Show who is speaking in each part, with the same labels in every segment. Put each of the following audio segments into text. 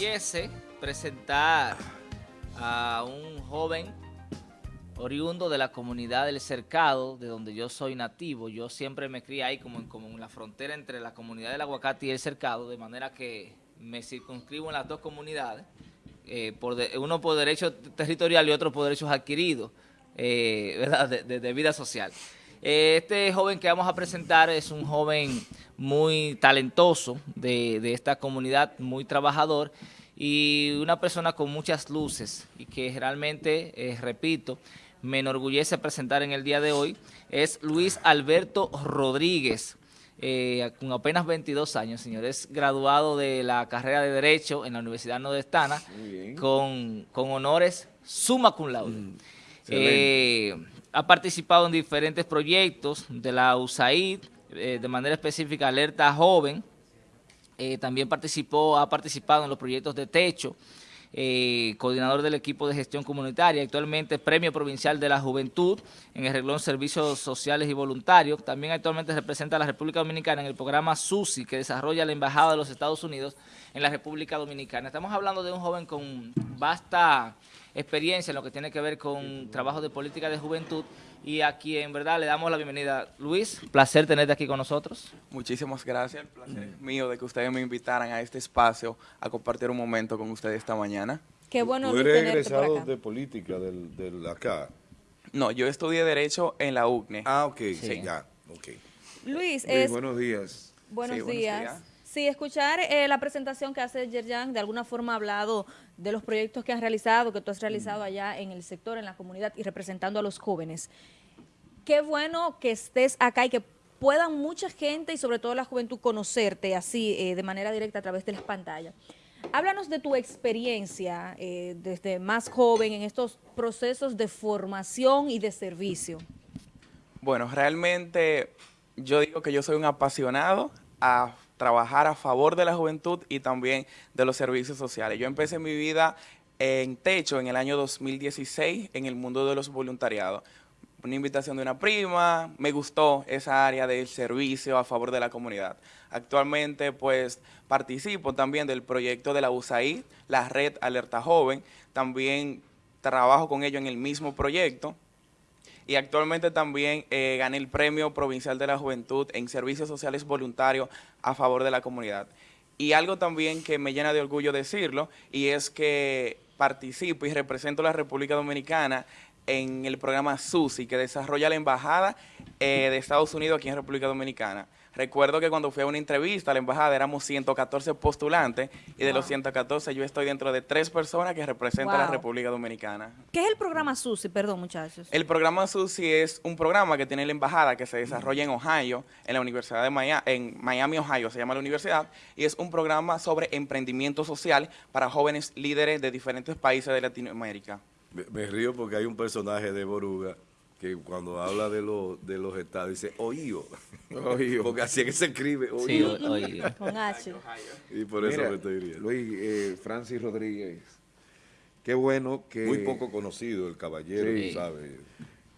Speaker 1: enorgullece presentar a un joven oriundo de la comunidad del Cercado, de donde yo soy nativo. Yo siempre me crié ahí como en, la frontera entre la comunidad del Aguacate y el Cercado, de manera que me circunscribo en las dos comunidades, eh, uno por derecho territorial y otro por derechos adquiridos, eh, ¿verdad? De, vida social. Eh, este joven que vamos a presentar es un joven muy talentoso de, de esta comunidad, muy trabajador, y una persona con muchas luces y que realmente, eh, repito, me enorgullece presentar en el día de hoy, es Luis Alberto Rodríguez, eh, con apenas 22 años, señores, graduado de la carrera de Derecho en la Universidad Nordestana, con, con, honores summa cum laude. Mm, ha participado en diferentes proyectos de la USAID, de manera específica Alerta Joven, eh, también participó, ha participado en los proyectos de techo, eh, coordinador del equipo de gestión comunitaria, actualmente Premio Provincial de la Juventud en el reglón Servicios Sociales y Voluntarios. También actualmente representa a la República Dominicana en el programa SUSI que desarrolla la Embajada de los Estados Unidos en la República Dominicana. Estamos hablando de un joven con vasta experiencia en lo que tiene que ver con trabajo de política de juventud y a quien, verdad, le damos la bienvenida. Luis, placer tenerte aquí con nosotros.
Speaker 2: Muchísimas gracias, el placer es mío de que ustedes me invitaran a este espacio a compartir un momento con ustedes esta mañana.
Speaker 3: Qué bueno
Speaker 4: ¿Tú eres egresado de política del, del, acá?
Speaker 2: No, yo estudié Derecho en la UCNE.
Speaker 4: Ah, ok, sí. ya, ok.
Speaker 3: Luis, es...
Speaker 4: buenos días.
Speaker 3: Buenos, días. Sí, escuchar eh, la presentación que hace Yerjan, de alguna forma ha hablado de los proyectos que han realizado, que tú has realizado allá en el sector, en la comunidad y representando a los jóvenes. Qué bueno que estés acá y que puedan mucha gente y sobre todo la juventud conocerte así eh, de manera directa a través de las pantallas. Háblanos de tu experiencia eh, desde más joven en estos procesos de formación y de servicio.
Speaker 2: Bueno, realmente yo digo que yo soy un apasionado a trabajar a favor de la juventud y también de los servicios sociales. Yo empecé mi vida en Techo en el año 2016 en el mundo de los voluntariados. Una invitación de una prima, me gustó esa área del servicio a favor de la comunidad. Actualmente pues participo también del proyecto de la USAID, la red Alerta Joven, también trabajo con ellos en el mismo proyecto y actualmente también eh, gané el Premio Provincial de la Juventud en Servicios Sociales Voluntarios a favor de la comunidad. Y algo también que me llena de orgullo decirlo, y es que participo y represento a la República Dominicana en el programa SUSI, que desarrolla la Embajada eh, de Estados Unidos aquí en República Dominicana. Recuerdo que cuando fui a una entrevista a la embajada éramos 114 postulantes y de los 114 yo estoy dentro de tres personas que representan a la República Dominicana.
Speaker 3: ¿Qué es el programa SUSI? Perdón, muchachos.
Speaker 2: El programa SUSI es un programa que tiene la embajada que se desarrolla en Ohio, en la Universidad de Miami, en Miami, Ohio, se llama la universidad, y es un programa sobre emprendimiento social para jóvenes líderes de diferentes países de Latinoamérica.
Speaker 4: Me, río porque hay un personaje de Boruga que cuando habla de, los de los estados dice oído. Porque así es que se escribe oído.
Speaker 3: Sí, Con H.
Speaker 4: Y por eso me estoy riendo. Luis, eh, Francis Rodríguez, qué bueno que... Muy poco conocido el caballero, sí. ¿sabes?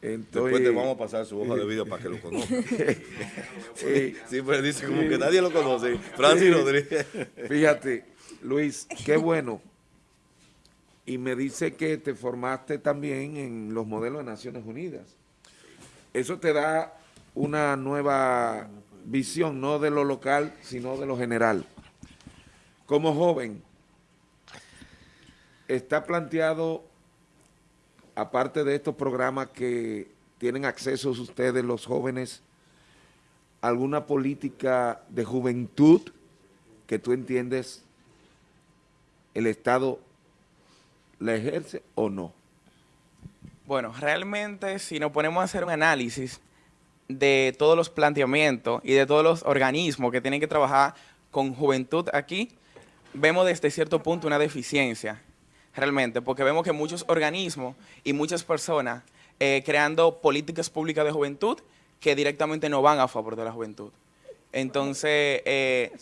Speaker 4: Entonces, Después te vamos a pasar su hoja de vida para que lo conozca. sí, sí, pero dice como que nadie lo conoce. Francis Rodríguez. Fíjate, Luis, qué bueno y me dice que te formaste también en los modelos de Naciones Unidas. Eso te da una nueva visión, no de lo local, sino de lo general. Como joven, está planteado, aparte de estos programas que tienen acceso ustedes, los jóvenes, alguna política de juventud que tú entiendes el Estado la ejerce o no?
Speaker 2: Bueno, realmente si nos ponemos a hacer un análisis de todos los planteamientos y de todos los organismos que tienen que trabajar con juventud aquí, vemos desde cierto punto una deficiencia, realmente, porque vemos que muchos organismos y muchas personas eh, creando políticas públicas de juventud que directamente no van a favor de la juventud. Entonces, eh,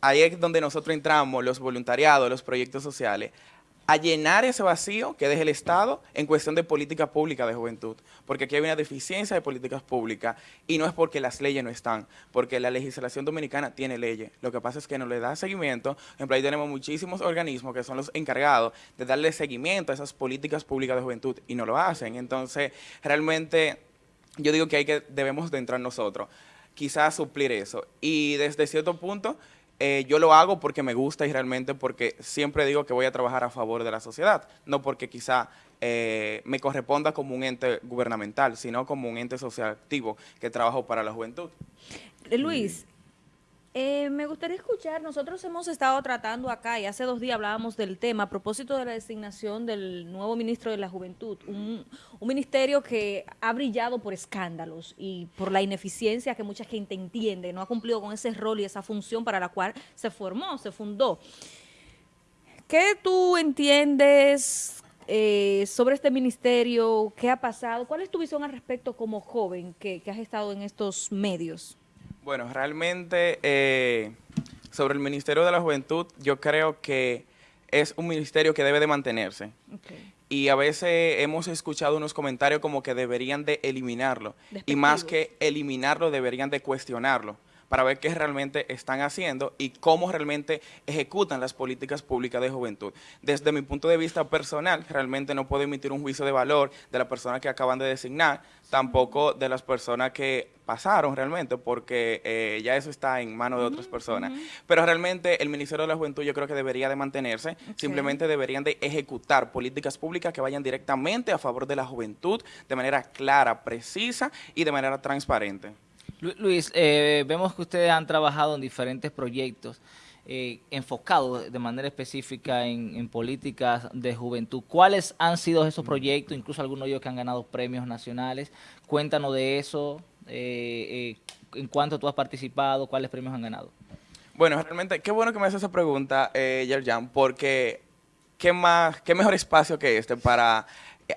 Speaker 2: ahí es donde nosotros entramos, los voluntariados, los proyectos sociales, a llenar ese vacío que deja el Estado en cuestión de política pública de juventud, porque aquí hay una deficiencia de políticas públicas y no es porque las leyes no están, porque la legislación dominicana tiene leyes. Lo que pasa es que no le da seguimiento. Por ejemplo, ahí tenemos muchísimos organismos que son los encargados de darle seguimiento a esas políticas públicas de juventud y no lo hacen. Entonces, realmente yo digo que hay que debemos de entrar nosotros, quizás suplir eso. Y desde cierto punto eh, yo lo hago porque me gusta y realmente porque siempre digo que voy a trabajar a favor de la sociedad, no porque quizá eh, me corresponda como un ente gubernamental, sino como un ente social activo que trabajo para la juventud.
Speaker 3: Luis, eh, me gustaría escuchar, nosotros hemos estado tratando acá y hace dos días hablábamos del tema a propósito de la designación del nuevo ministro de la Juventud, un, ministerio que ha brillado por escándalos y por la ineficiencia que mucha gente entiende, no ha cumplido con ese rol y esa función para la cual se formó, se fundó. ¿Qué tú entiendes eh, sobre este ministerio? ¿Qué ha pasado? ¿Cuál es tu visión al respecto como joven que has estado en estos medios?
Speaker 2: Bueno, realmente eh, sobre el Ministerio de la Juventud, yo creo que es un ministerio que debe de mantenerse. Y a veces hemos escuchado unos comentarios como que deberían de eliminarlo. Y más que eliminarlo, deberían de cuestionarlo para ver qué realmente están haciendo y cómo realmente ejecutan las políticas públicas de juventud. Desde mi punto de vista personal, realmente no puedo emitir un juicio de valor de la persona que acaban de designar, tampoco de las personas que pasaron realmente, porque eh, ya eso está en manos de otras personas. Pero realmente el Ministerio de la Juventud yo creo que debería de mantenerse, simplemente deberían de ejecutar políticas públicas que vayan directamente a favor de la juventud de manera clara, precisa y de manera transparente.
Speaker 1: Luis, eh, vemos que ustedes han trabajado en diferentes proyectos eh, enfocados de manera específica en, políticas de juventud. ¿Cuáles han sido esos proyectos, incluso algunos de ellos que han ganado premios nacionales? Cuéntanos de eso, eh, en cuánto tú has participado, cuáles premios han ganado.
Speaker 2: Bueno, realmente, qué bueno que me haces esa pregunta, Yerjan, porque qué, más, qué mejor espacio que este para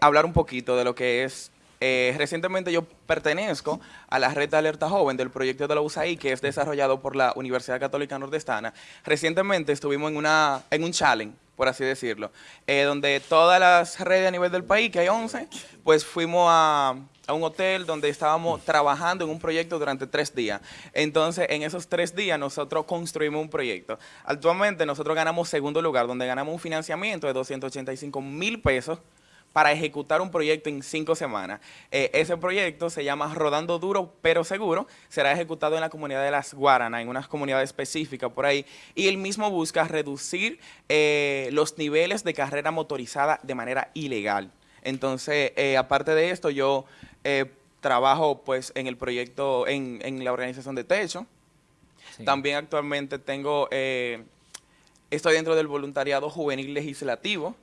Speaker 2: hablar un poquito de lo que es eh, recientemente yo pertenezco a la red de alerta joven del proyecto de la USAID, que es desarrollado por la Universidad Católica Nordestana. Recientemente estuvimos en, una, en un challenge, por así decirlo, eh, donde todas las redes a nivel del país, que hay 11, pues fuimos a, a un hotel donde estábamos trabajando en un proyecto durante tres días. Entonces, en esos tres días nosotros construimos un proyecto. Actualmente nosotros ganamos segundo lugar, donde ganamos un financiamiento de 285 mil pesos para ejecutar un proyecto en cinco semanas. Eh, ese proyecto se llama Rodando Duro pero Seguro, será ejecutado en la comunidad de Las Guaranas, en unas comunidades específicas por ahí, y el mismo busca reducir eh, los niveles de carrera motorizada de manera ilegal. Entonces, eh, aparte de esto, yo trabajo pues en el proyecto, en, en la organización de Techo. También actualmente tengo, estoy dentro del voluntariado juvenil legislativo,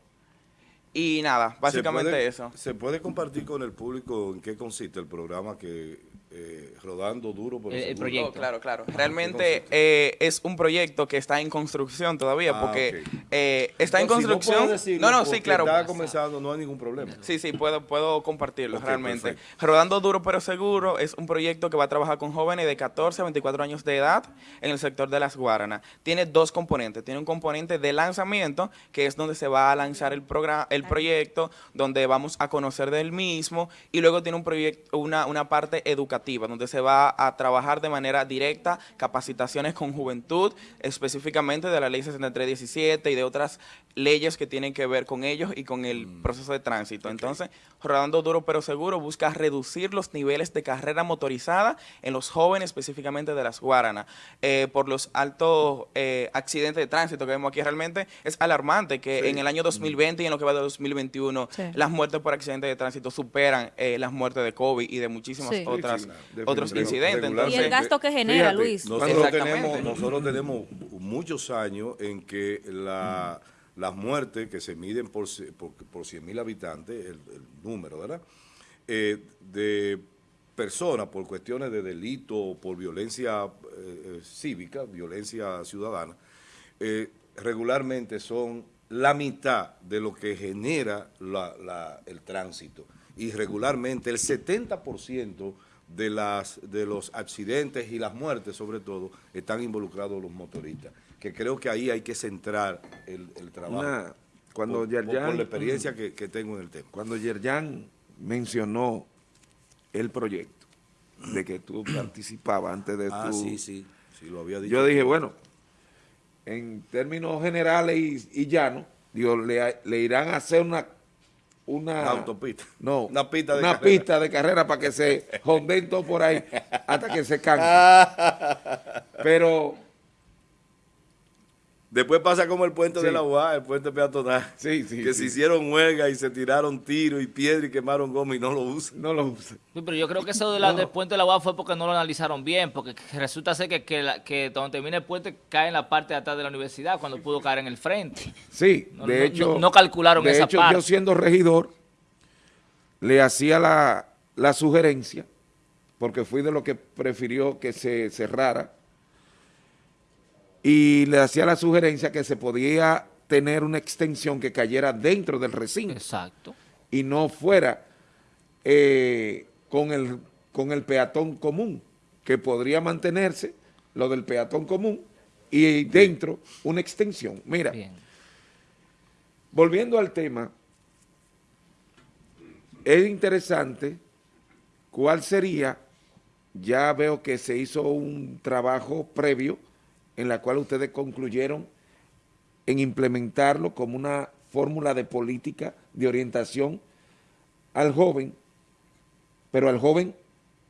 Speaker 2: y nada, básicamente eso.
Speaker 4: ¿Se puede compartir con el público en qué consiste el programa que eh, rodando duro por
Speaker 2: el, proyecto. claro, claro. Realmente eh, es un proyecto que está en construcción todavía, ah, porque eh, está en construcción.
Speaker 4: no, no, sí, claro. Está comenzando, no hay ningún problema.
Speaker 2: Sí, sí, puedo, puedo compartirlo realmente. Rodando duro pero seguro es un proyecto que va a trabajar con jóvenes de 14 a 24 años de edad en el sector de las Guaranas. Tiene dos componentes. Tiene un componente de lanzamiento, que es donde se va a lanzar el programa, el proyecto, donde vamos a conocer del mismo, y luego tiene un proyecto, una, una parte educativa donde se va a trabajar de manera directa capacitaciones con juventud, específicamente de la ley 6317 y de otras leyes que tienen que ver con ellos y con el mm. proceso de tránsito. Entonces, Rodando Duro pero Seguro busca reducir los niveles de carrera motorizada en los jóvenes, específicamente de las Guaranas, eh, por los altos eh, accidentes de tránsito que vemos aquí. Realmente es alarmante que en el año 2020 y en lo que va de 2021 las muertes por accidentes de tránsito superan eh, las muertes de COVID y de muchísimas otras otros incidentes.
Speaker 3: y el gasto que genera, Luis.
Speaker 4: Nosotros tenemos, nosotros tenemos muchos años en que la, las muertes que se miden por, por, por 100 mil habitantes, el, número, ¿verdad? Eh, de personas por cuestiones de delito, por violencia eh, eh, cívica, violencia ciudadana, regularmente son la mitad de lo que genera la, el tránsito. Y regularmente el 70% de, las, de los accidentes y las muertes, sobre todo, están involucrados los motoristas, que creo que ahí hay que centrar el, trabajo. cuando por, Yerjan, la experiencia que, tengo en el tema. Cuando Yerjan mencionó el proyecto de que tú participabas antes de ah,
Speaker 5: sí, sí, sí, lo había dicho.
Speaker 4: Yo dije, bueno, en términos generales y, y llanos, digo, le, le irán a hacer una una,
Speaker 5: autopista.
Speaker 4: No,
Speaker 5: una pista de
Speaker 4: una
Speaker 5: carrera.
Speaker 4: pista de carrera para que se jonden todo por ahí hasta que se cansen. Pero
Speaker 5: Después pasa como el puente de la UA, el puente peatonal.
Speaker 4: Sí, sí.
Speaker 5: Que se hicieron huelga y se tiraron tiros y piedra y quemaron goma y no lo usan.
Speaker 4: No lo usan.
Speaker 1: pero yo creo que eso de la, del puente de la UA fue porque no lo analizaron bien, porque resulta ser que, que, que donde termina el puente cae en la parte de atrás de la universidad cuando pudo caer en el frente.
Speaker 4: Sí, de hecho.
Speaker 1: No, calcularon
Speaker 4: de
Speaker 1: esa
Speaker 4: hecho, yo siendo regidor, le hacía la, la sugerencia, porque fui de lo que prefirió que se cerrara y le hacía la sugerencia que se podía tener una extensión que cayera dentro del recinto.
Speaker 1: Exacto.
Speaker 4: Y no fuera eh, con, el, con el peatón común, que podría mantenerse lo del peatón común y dentro una extensión. Mira, volviendo al tema, es interesante cuál sería, ya veo que se hizo un trabajo previo, en la cual ustedes concluyeron en implementarlo como una fórmula de política de orientación al joven, pero al joven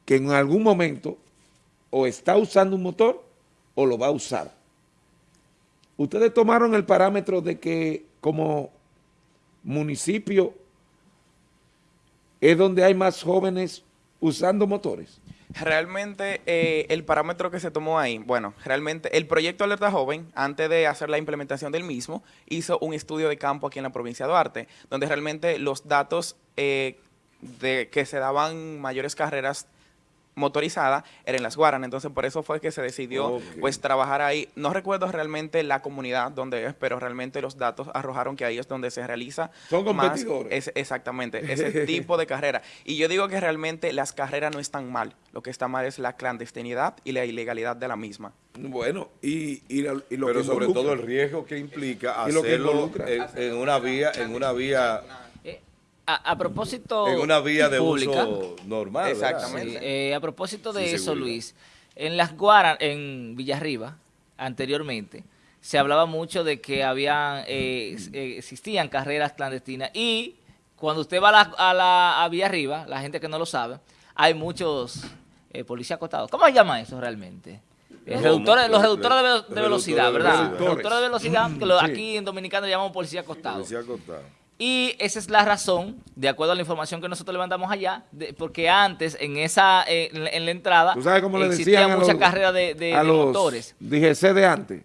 Speaker 4: que en algún momento o está usando un motor o lo va a usar. Ustedes tomaron el parámetro de que como municipio es donde hay más jóvenes usando motores.
Speaker 2: Realmente eh, el parámetro que se tomó ahí, bueno, realmente el proyecto Alerta Joven, antes de hacer la implementación del mismo, hizo un estudio de campo aquí en la provincia de Duarte, donde realmente los datos eh, de que se daban mayores carreras motorizada era en Las Guaranas, entonces por eso fue que se decidió pues trabajar ahí. No recuerdo realmente la comunidad donde es, pero realmente los datos arrojaron que ahí es donde se realiza
Speaker 4: Son competidores.
Speaker 2: exactamente, ese tipo de carrera. Y yo digo que realmente las carreras no están mal, lo que está mal es la clandestinidad y la ilegalidad de la misma.
Speaker 4: Bueno, y, y, lo
Speaker 5: Pero sobre todo el riesgo que implica hacerlo en, una vía, en una vía
Speaker 1: a, propósito
Speaker 5: En una vía de uso normal,
Speaker 1: Exactamente. Eh, a propósito de eso, Luis, en las Guaras, en Villarriba, anteriormente, se hablaba mucho de que habían, eh, eh, existían carreras clandestinas y cuando usted va a la, a la a Villarriba, la gente que no lo sabe, hay muchos policías acotados. ¿Cómo se llama eso realmente? reductores, los reductores de, velocidad, ¿verdad? Reductores de velocidad, que aquí en Dominicano llamamos policía acostado.
Speaker 5: Policía acostado.
Speaker 1: Y esa es la razón, de acuerdo a la información que nosotros levantamos allá, porque antes en esa en, la entrada
Speaker 4: ¿Tú sabes cómo le existía
Speaker 1: mucha carrera de, de, a los, motores.
Speaker 4: Dije de antes,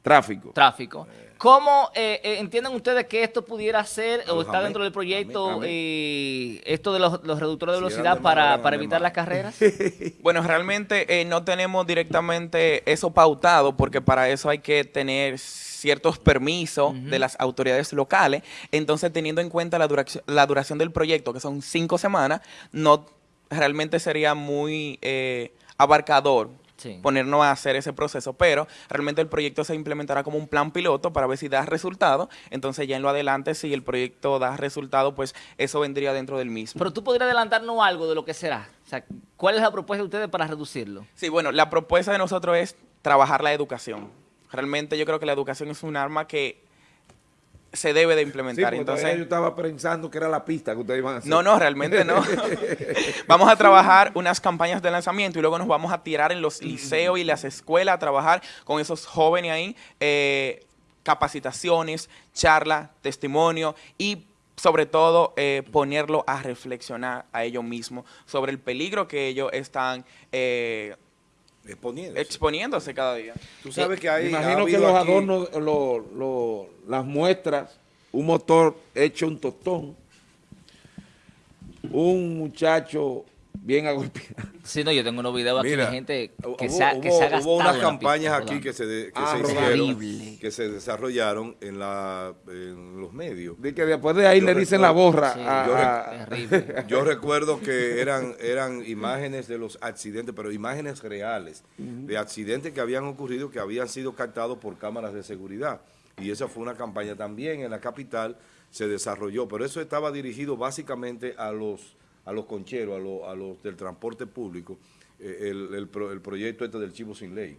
Speaker 4: tráfico.
Speaker 1: Tráfico. ¿Cómo eh, eh, entienden ustedes que esto pudiera ser o está dentro del proyecto eh, esto de los, reductores de velocidad para, para evitar las carreras?
Speaker 2: bueno, realmente no tenemos directamente eso pautado porque para eso hay que tener ciertos permisos de las autoridades locales. Entonces, teniendo en cuenta la duración, la duración del proyecto, que son cinco semanas, no realmente sería muy eh, abarcador ponernos a hacer ese proceso, pero realmente el proyecto se implementará como un plan piloto para ver si da resultado, entonces ya en lo adelante, si el proyecto da resultado, pues eso vendría dentro del mismo.
Speaker 1: Pero tú podrías adelantarnos algo de lo que será, o sea, ¿cuál es la propuesta de ustedes para reducirlo?
Speaker 2: Sí, bueno, la propuesta de nosotros es trabajar la educación. Realmente yo creo que la educación es un arma que se debe de implementar. Entonces,
Speaker 4: yo estaba pensando que era la pista que ustedes iban a hacer.
Speaker 2: No, no, realmente no. vamos a trabajar unas campañas de lanzamiento y luego nos vamos a tirar en los liceos y las escuelas a trabajar con esos jóvenes ahí, eh, capacitaciones, charla, testimonio y sobre todo eh, ponerlo a reflexionar a ellos mismos sobre el peligro que ellos están eh,
Speaker 5: Exponiéndose.
Speaker 2: Exponiéndose cada día.
Speaker 4: Tú sabes que hay... Imagino que los adornos, las muestras, un motor hecho un tostón, un muchacho bien agolpeado.
Speaker 1: Sí, no, yo tengo unos videos aquí de gente que,
Speaker 5: se,
Speaker 1: ha, que se ha
Speaker 5: gastado Hubo unas campañas aquí que se, que, ah, se hicieron, que se desarrollaron en, la, en los medios.
Speaker 4: De que después de ahí le dicen la borra.
Speaker 5: Sí, yo, yo, recuerdo que eran, eran imágenes de los accidentes, pero imágenes reales, de accidentes que habían ocurrido, que habían sido captados por cámaras de seguridad. Y esa fue una campaña también en la capital, se desarrolló, pero eso estaba dirigido básicamente a los, a los concheros, a, los del transporte público, eh, el, proyecto este del chivo sin ley.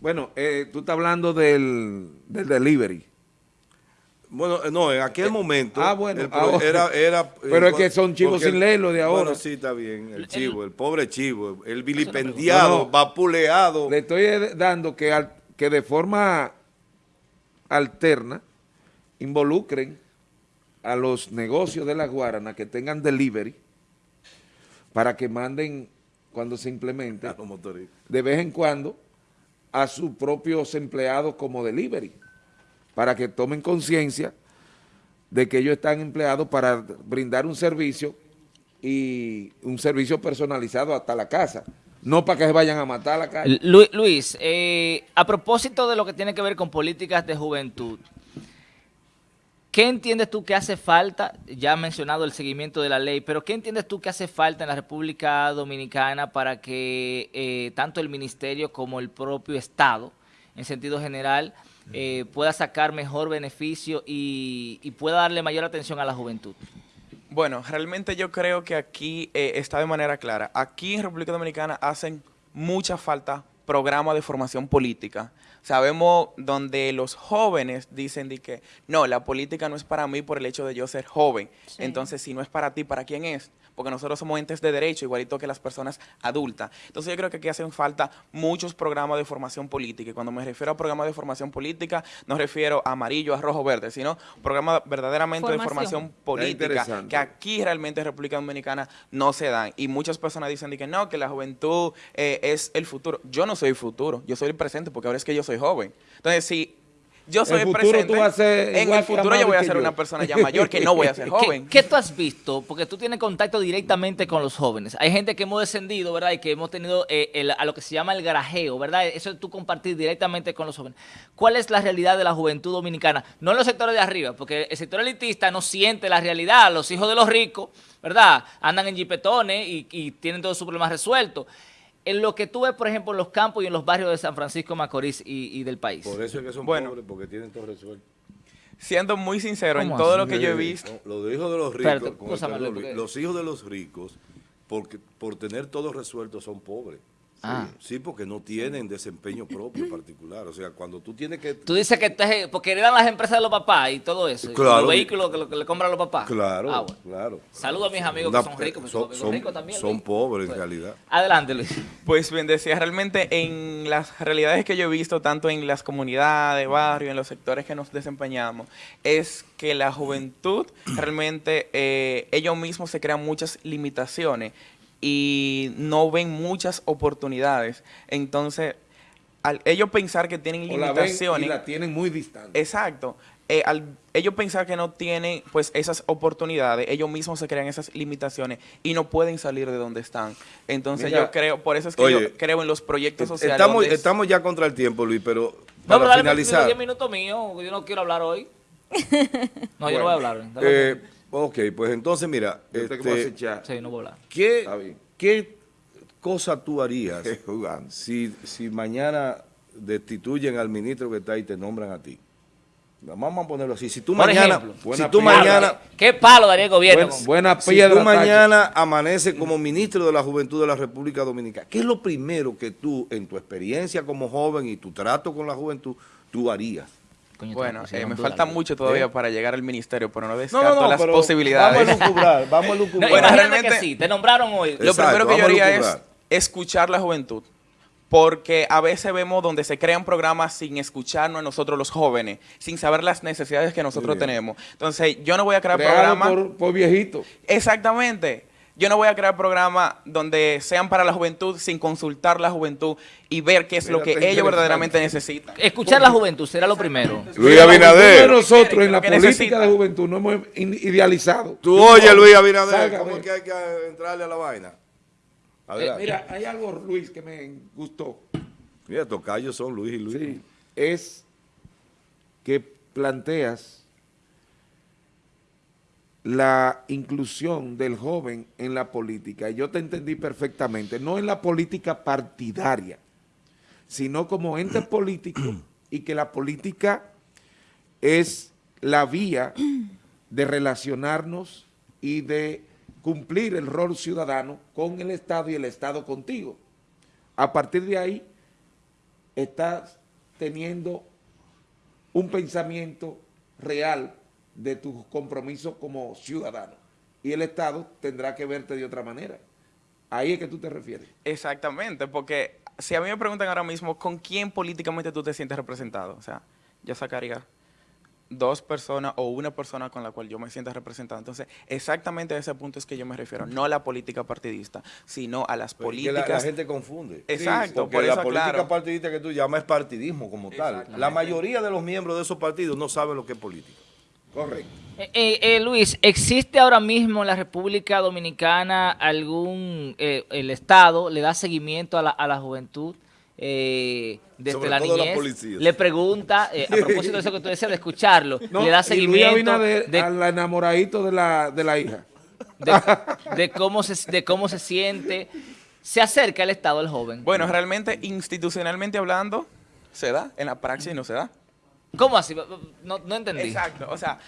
Speaker 4: Bueno, eh, tú estás hablando del, del delivery.
Speaker 5: Bueno, eh, no, en aquel momento
Speaker 4: ah, bueno, era, era, Pero es que son chivos sin ley lo de ahora. Bueno,
Speaker 5: sí, está bien, el chivo, el, pobre chivo, el vilipendiado, vapuleado.
Speaker 4: Le estoy dando que, que de forma alterna involucren a los negocios de la Guarana que tengan delivery para que manden cuando se implemente de vez en cuando a sus propios empleados como delivery para que tomen conciencia de que ellos están empleados para brindar un servicio y un servicio personalizado hasta la casa, no para que se vayan a matar a la calle.
Speaker 1: Luis, eh, a propósito de lo que tiene que ver con políticas de juventud, ¿Qué entiendes tú que hace falta? Ya ha mencionado el seguimiento de la ley, pero ¿qué entiendes tú que hace falta en la República Dominicana para que eh, tanto el Ministerio como el propio Estado, en sentido general, eh, pueda sacar mejor beneficio y, pueda darle mayor atención a la juventud?
Speaker 2: Bueno, realmente yo creo que aquí eh, está de manera clara. Aquí en República Dominicana hacen mucha falta programas de formación política. Sabemos donde los jóvenes dicen de que no, la política no es para mí por el hecho de yo ser joven. Entonces, si no es para ti, ¿para quién es? Porque nosotros somos entes de derecho, igualito que las personas adultas. Entonces yo creo que aquí hacen falta muchos programas de formación política, y cuando me refiero a programas de formación política, no refiero a amarillo, a rojo, verde, sino programas verdaderamente de formación política, que aquí realmente en República Dominicana no se dan. Y muchas personas dicen que no, que la juventud eh, es el futuro. Yo no soy el futuro, yo soy el presente, porque ahora es que yo soy joven. Entonces, si yo soy el presente. en el futuro yo voy a ser una persona ya mayor que no voy a ser joven.
Speaker 1: ¿Qué, tú has visto? Porque tú tienes contacto directamente con los jóvenes. Hay gente que hemos descendido, ¿verdad? Y que hemos tenido eh, a lo que se llama el garajeo, ¿verdad? Eso es tú compartir directamente con los jóvenes. ¿Cuál es la realidad de la juventud dominicana? No en los sectores de arriba, porque el sector elitista no siente la realidad. Los hijos de los ricos, ¿verdad? Andan en jipetones y, y tienen todos sus problemas resueltos en lo que tú ves, por ejemplo, en los campos y en los barrios de San Francisco, Macorís y, del país.
Speaker 5: Por eso es que son pobres, porque tienen todo resuelto.
Speaker 2: Siendo muy sincero, en todo lo que yo he visto...
Speaker 5: los hijos de los ricos, los hijos de los ricos, porque, por tener todo resuelto, son pobres. Ah. Sí, porque no tienen desempeño propio particular. O sea, cuando tú tienes que...
Speaker 1: Tú dices que porque heredan las empresas de los papás y todo eso. Claro. Los vehículos que, le compran los papás.
Speaker 5: Claro, ah, claro.
Speaker 1: Saludos a mis amigos que son ricos.
Speaker 5: Son, son, ricos también, son pobres en realidad.
Speaker 1: Adelante, Luis.
Speaker 2: Pues bien, decía, realmente en las realidades que yo he visto, tanto en las comunidades, barrios, en los sectores que nos desempeñamos, es que la juventud realmente, eh, ellos mismos se crean muchas limitaciones y no ven muchas oportunidades. Entonces, al ellos pensar que tienen limitaciones...
Speaker 4: La, tienen muy distante.
Speaker 2: Exacto. Eh, al ellos pensar que no tienen pues esas oportunidades, ellos mismos se crean esas limitaciones y no pueden salir de donde están. Entonces yo creo, por eso es que yo creo en los proyectos sociales.
Speaker 5: Estamos, estamos ya contra el tiempo, Luis, pero para no, finalizar...
Speaker 1: 10 minutos míos, yo no quiero hablar hoy. No, yo no voy a hablar.
Speaker 5: Eh, Ok, pues entonces mira, este,
Speaker 1: sí, no
Speaker 5: ¿qué, ¿qué cosa tú harías si, si mañana destituyen al ministro que está ahí y te nombran a ti? Vamos a ponerlo así. Si tú mañana, si tú mañana,
Speaker 1: ¿qué palo daría el gobierno?
Speaker 5: Buena, si tú mañana amaneces como ministro de la Juventud de la República Dominicana, ¿qué es lo primero que tú, en tu experiencia como joven y tu trato con la juventud, tú harías?
Speaker 2: Bueno, eh, me falta mucho todavía para llegar al ministerio, pero no descarto las posibilidades.
Speaker 5: Vamos a lucubrar, vamos a lucubrar.
Speaker 1: bueno, realmente sí, te nombraron hoy.
Speaker 2: lo primero que yo haría es escuchar la juventud, porque a veces vemos donde se crean programas sin escucharnos a nosotros los jóvenes, sin saber las necesidades que nosotros tenemos. Entonces, yo no voy a crear programas...
Speaker 4: Por, por viejito.
Speaker 2: Exactamente. Yo no voy a crear programas donde sean para la juventud sin consultar la juventud y ver qué es lo que ellos verdaderamente necesitan.
Speaker 1: Escuchar la juventud será lo primero.
Speaker 4: Luis Abinader. Nosotros en la política de juventud no hemos idealizado.
Speaker 5: Tú oye, Luis Abinader, ¿cómo es que hay que entrarle a la vaina?
Speaker 4: Eh, mira, hay algo, Luis, que me gustó.
Speaker 5: Mira, tocayos son Luis y Luis.
Speaker 4: Sí, es que planteas la inclusión del joven en la política, y yo te entendí perfectamente, no en la política partidaria, sino como ente político y que la política
Speaker 6: es la vía de relacionarnos y de cumplir el rol ciudadano con el Estado y el Estado contigo. A partir de ahí, estás teniendo un pensamiento real de tus compromisos como ciudadano y el Estado tendrá que verte de otra manera. Ahí es que tú te refieres.
Speaker 2: Exactamente, porque si a mí me preguntan ahora mismo con quién políticamente tú te sientes representado, o sea, yo sacaría dos personas o una persona con la cual yo me sienta representado. Entonces, exactamente a ese punto es que yo me refiero, no a la política partidista, sino a las políticas...
Speaker 5: la, gente confunde.
Speaker 2: Exacto,
Speaker 5: porque la política partidista que tú llamas es partidismo como tal. La mayoría de los miembros de esos partidos no saben lo que es política.
Speaker 6: Correcto.
Speaker 1: Eh, eh, eh, Luis, ¿existe ahora mismo en la República Dominicana algún, el Estado le da seguimiento a la, a la juventud? desde la niñez, le pregunta, a propósito de eso que tú decías, de escucharlo, le da seguimiento
Speaker 6: de, al enamoradito de la, de la hija.
Speaker 1: De, cómo se, de cómo se siente, se acerca el Estado al joven.
Speaker 2: Bueno, realmente, institucionalmente hablando, se da, en la praxis no se da.
Speaker 1: ¿Cómo así? No, no entendí.
Speaker 2: Exacto, o sea,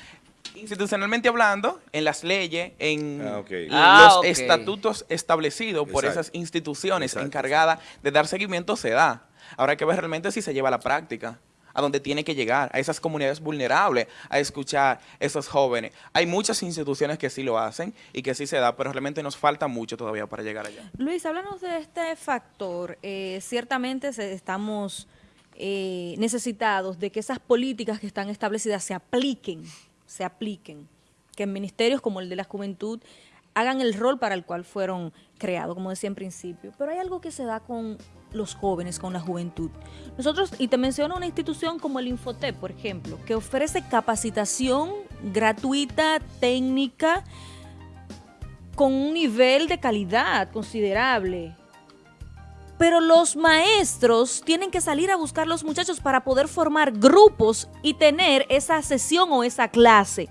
Speaker 2: institucionalmente hablando, en las leyes, en ah,
Speaker 1: ah,
Speaker 2: los estatutos establecidos por esas instituciones encargadas de dar seguimiento, se da. Ahora hay que ver realmente si se lleva a la práctica a donde tiene que llegar, a esas comunidades vulnerables, a escuchar a esos jóvenes. Hay muchas instituciones que sí lo hacen y que sí se da, pero realmente nos falta mucho todavía para llegar allá.
Speaker 3: Luis, háblanos de este factor. Eh, ciertamente estamos eh, necesitados de que esas políticas que están establecidas se apliquen, se apliquen, que en ministerios como el de la juventud hagan el rol para el cual fueron creados, como decía en principio. Pero hay algo que se da con los jóvenes, con la juventud. Nosotros, y te menciono una institución como el Infotep, por ejemplo, que ofrece capacitación gratuita, técnica, con un nivel de calidad considerable, pero los maestros tienen que salir a buscar los muchachos para poder formar grupos y tener esa sesión o esa clase.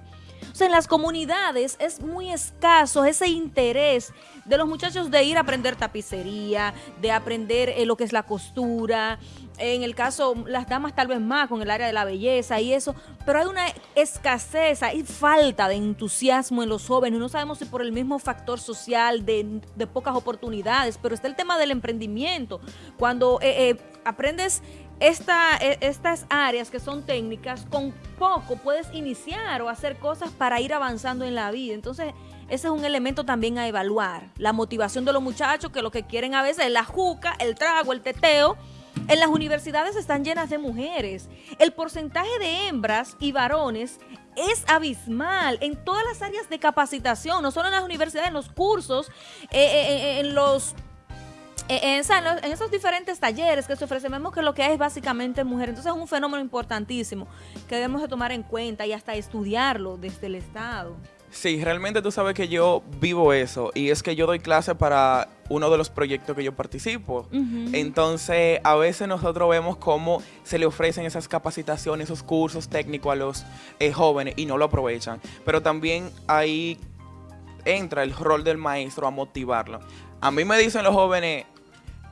Speaker 3: En las comunidades es muy escaso ese interés de los muchachos de ir a aprender tapicería, de aprender eh, lo que es la costura, en el caso, las damas tal vez más con el área de la belleza y eso, pero hay una escasez, hay falta de entusiasmo en los jóvenes, no sabemos si por el mismo factor social de, pocas oportunidades, pero está el tema del emprendimiento, cuando eh, eh, aprendes e, estas áreas que son técnicas, con poco puedes iniciar o hacer cosas para ir avanzando en la vida, entonces ese es un elemento también a evaluar, la motivación de los muchachos que lo que quieren a veces es la juca, el trago, el teteo, en las universidades están llenas de mujeres. El porcentaje de hembras y varones es abismal en todas las áreas de capacitación, no solo en las universidades, en los cursos, eh, eh, eh, en los en, esos diferentes talleres que se ofrecen, vemos que lo que hay es básicamente mujer. Entonces es un fenómeno importantísimo que debemos de tomar en cuenta y hasta estudiarlo desde el Estado.
Speaker 2: Sí, realmente tú sabes que yo vivo eso y es que yo doy clase para uno de los proyectos que yo participo. Entonces, a veces nosotros vemos cómo se le ofrecen esas capacitaciones, esos cursos técnicos a los eh, jóvenes y no lo aprovechan. Pero también ahí entra el rol del maestro a motivarlo. A mí me dicen los jóvenes,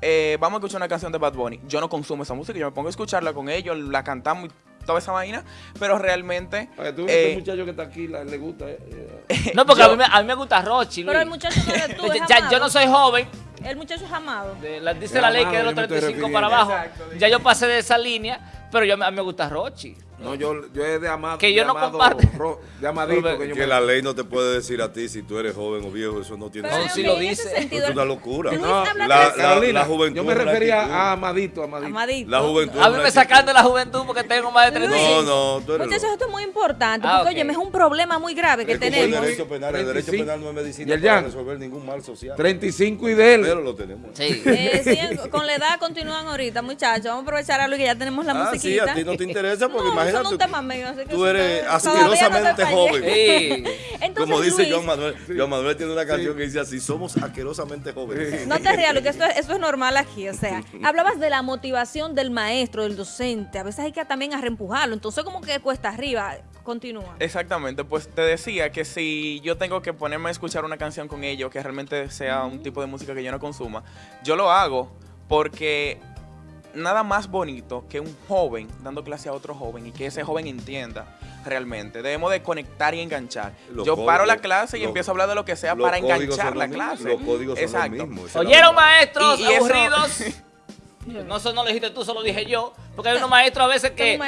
Speaker 2: eh, vamos a escuchar una canción de Bad Bunny. Yo no consumo esa música, yo me pongo a escucharla con ellos, la cantamos y toda esa vaina, pero realmente...
Speaker 6: tú eh, muchacho que está aquí le gusta... Eh,
Speaker 1: eh. no, porque a, mí me, a, mí me, gusta Rochi.
Speaker 3: Pero el muchacho no eres tú,
Speaker 1: ya, Yo no soy joven.
Speaker 3: El muchacho es amado.
Speaker 1: dice la ley que es de los 35 para abajo. ya yo pasé de esa línea, pero yo, a mí me gusta Rochi.
Speaker 6: No, yo, yo es de amado.
Speaker 1: Que yo
Speaker 6: no
Speaker 1: comparto.
Speaker 6: de amadito.
Speaker 5: que, que la ley no te puede decir a ti si tú eres joven o viejo, eso no tiene
Speaker 1: sentido. No, si lo dice.
Speaker 5: es una locura.
Speaker 6: No, la, la, la, juventud. Yo me refería a amadito, amadito.
Speaker 3: amadito.
Speaker 5: La juventud.
Speaker 1: A mí me sacan de la juventud porque tengo más de 35.
Speaker 5: No, no, tú eres
Speaker 3: Muchachos, esto es muy importante. Ah, porque, oye, es un problema muy grave que tenemos.
Speaker 5: El derecho penal, el derecho penal no es medicina para resolver ningún mal social.
Speaker 6: 35 y de él.
Speaker 5: Pero lo tenemos.
Speaker 3: Sí. Eh, con la edad continúan ahorita, muchachos. Vamos a aprovechar a lo que ya tenemos la musiquita.
Speaker 5: Sí, a ti no te interesa porque imagínate.
Speaker 3: Es un tema medio
Speaker 5: Tú eres asquerosamente joven. Como dice Joan Manuel. Joan Manuel tiene una canción que dice así, somos asquerosamente jóvenes.
Speaker 3: No te rías, que esto, eso es normal aquí. O sea, hablabas de la motivación del maestro, del docente. A veces hay que también reempujarlo. Entonces como que cuesta arriba. Continúa.
Speaker 2: Exactamente, pues te decía que si yo tengo que ponerme a escuchar una canción con ellos que realmente sea un tipo de música que yo no consuma, yo lo hago porque nada más bonito que un joven dando clase a otro joven y que ese joven entienda realmente. Debemos de conectar y enganchar. Yo paro la clase y empiezo a hablar de lo que sea para enganchar la clase.
Speaker 5: Los códigos son los mismos.
Speaker 1: ¿Oyeron maestros y, aburridos? No, eso no lo dijiste tú, solo dije yo. Porque hay unos maestros a veces que...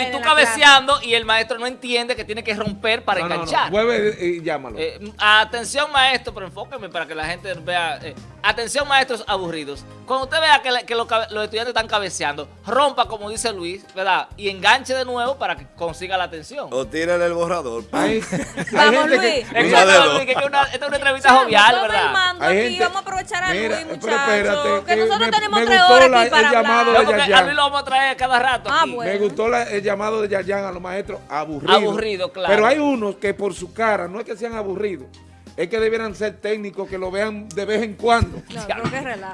Speaker 1: y, tú cabeceando y el maestro no entiende que tiene que romper para enganchar.
Speaker 4: No, y llámalo.
Speaker 1: Eh, atención maestro, pero enfóqueme para que la gente vea... Eh, atención maestros aburridos. Cuando usted vea que, los, estudiantes están cabeceando, rompa como dice Luis, ¿verdad? Y enganche de nuevo para que consiga la atención.
Speaker 5: O tire el borrador.
Speaker 3: Vamos Luis.
Speaker 1: Es que, Luis, que una, esta es una entrevista jovial, ¿verdad?
Speaker 3: Aquí, vamos a aprovechar a Luis, muchachos.
Speaker 4: Que,
Speaker 3: nosotros tenemos tres aquí para
Speaker 1: hablar vamos a traer cada rato.
Speaker 4: Ah, Me gustó el llamado de Yayan a los maestros aburridos.
Speaker 1: Aburrido, claro.
Speaker 4: Pero hay unos que por su cara, no es que sean aburridos, es que debieran ser técnicos que lo vean de vez en cuando.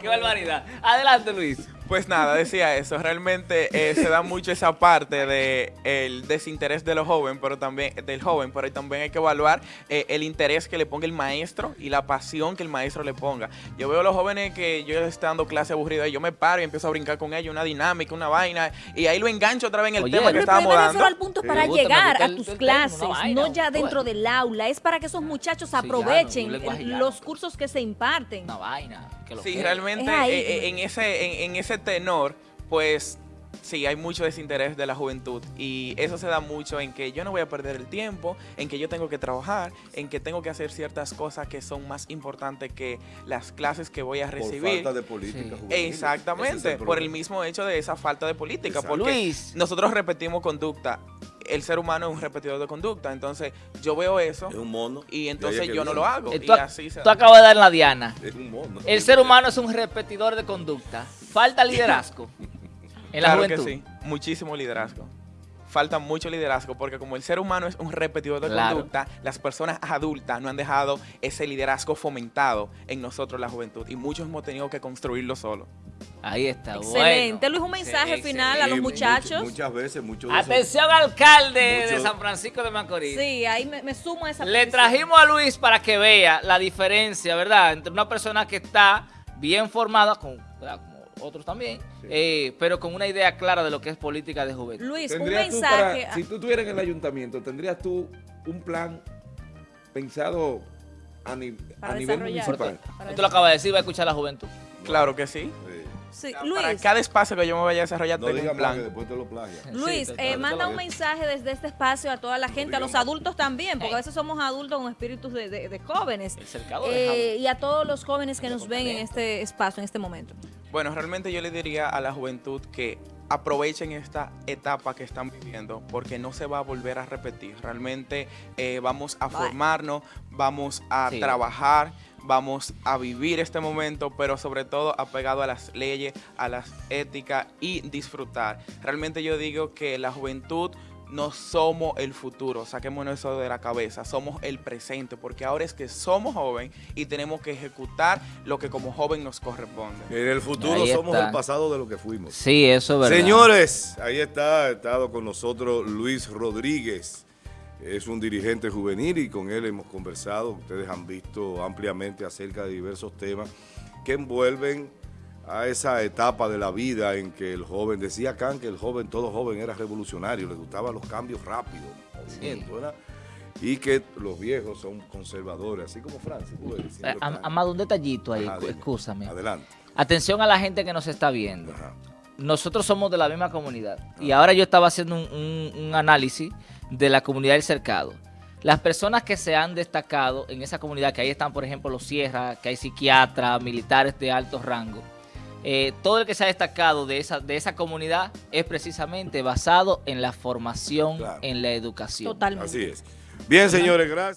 Speaker 1: qué barbaridad. Adelante, Luis.
Speaker 2: Pues nada, decía eso. Realmente eh, se da mucho esa parte de el desinterés de los jóvenes, pero también del joven, pero también hay que evaluar eh, el interés que le ponga el maestro y la pasión que el maestro le ponga. Yo veo a los jóvenes que yo estoy dando clase aburrida y yo me paro y empiezo a brincar con ellos, una dinámica, una vaina, y ahí lo engancho otra vez en el tema que estábamos dando.
Speaker 3: al punto para llegar a tus clases, no ya dentro del aula, es para que esos muchachos aprovechen los cursos que se imparten.
Speaker 1: Una vaina.
Speaker 2: sí, realmente eh, en, ese, en ese tenor, pues sí, hay mucho desinterés de la juventud. Y eso se da mucho en que yo no voy a perder el tiempo, en que yo tengo que trabajar, en que tengo que hacer ciertas cosas que son más importantes que las clases que voy a recibir. Por
Speaker 5: falta de política
Speaker 2: Exactamente, por el mismo hecho de esa falta de política, porque nosotros repetimos conducta el ser humano es un repetidor de conducta. Entonces, yo veo eso.
Speaker 5: Es un mono.
Speaker 2: Y entonces yo no lo hago.
Speaker 1: Eh, tú, acabas de dar la diana. Es un mono. El ser humano es un repetidor de conducta. Falta liderazgo. en la claro que sí.
Speaker 2: Muchísimo liderazgo falta mucho liderazgo porque como el ser humano es un repetidor de conducta, las personas adultas no han dejado ese liderazgo fomentado en nosotros la juventud y muchos hemos tenido que construirlo solo.
Speaker 1: Ahí está,
Speaker 3: Excelente. Luis, un mensaje final a los muchachos.
Speaker 5: muchas veces, muchos
Speaker 1: Atención, alcalde de San Francisco de Macorís.
Speaker 3: Sí, ahí me, sumo a esa
Speaker 1: Le trajimos a Luis para que vea la diferencia, ¿verdad? Entre una persona que está bien formada, con, otros también, eh, pero con una idea clara de lo que es política de juventud.
Speaker 3: Luis, un mensaje.
Speaker 4: si tú estuvieras en el ayuntamiento, ¿tendrías tú un plan pensado a, nivel municipal?
Speaker 1: Esto lo acaba de decir, va a escuchar la juventud.
Speaker 2: Claro que sí. Para cada espacio que yo me vaya a desarrollar tengo un plan.
Speaker 3: Luis, eh, manda un mensaje desde este espacio a toda la gente, a los adultos también, porque a veces somos adultos con espíritus de, jóvenes. Eh, y a todos los jóvenes que nos ven en este espacio, en este momento.
Speaker 2: Bueno, realmente yo le diría a la juventud que aprovechen esta etapa que están viviendo porque no se va a volver a repetir. Realmente eh, vamos a formarnos, vamos a trabajar, vamos a vivir este momento, pero sobre todo apegado a las leyes, a las éticas y disfrutar. Realmente yo digo que la juventud no somos el futuro, saquémonos eso de la cabeza, somos el presente, porque ahora es que somos joven y tenemos que ejecutar lo que como joven nos corresponde.
Speaker 5: En el futuro somos el pasado de lo que fuimos.
Speaker 1: Sí, eso es verdad.
Speaker 5: Señores, ahí está, ha estado con nosotros Luis Rodríguez, es un dirigente juvenil y con él hemos conversado, ustedes han visto ampliamente acerca de diversos temas que envuelven a esa etapa de la vida en que el joven, decía Kant que el joven, todo joven era revolucionario, le gustaban los cambios rápidos, movimientos, ¿verdad? Y que los viejos son conservadores, así como Francis.
Speaker 1: Eh, Amado, un detallito ahí, escúchame.
Speaker 5: Adelante.
Speaker 1: Atención a la gente que nos está viendo. Nosotros somos de la misma comunidad. Y ahora yo estaba haciendo un análisis de la comunidad del cercado. Las personas que se han destacado en esa comunidad, que ahí están, por ejemplo, los sierras, que hay psiquiatras, militares de alto rango, eh, todo el que se ha destacado de esa, de esa comunidad es precisamente basado en la formación, en la educación.
Speaker 3: Totalmente.
Speaker 5: Así es. Bien, señores, gracias.